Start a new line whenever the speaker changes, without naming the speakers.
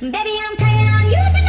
Baby, I'm playing on you tonight.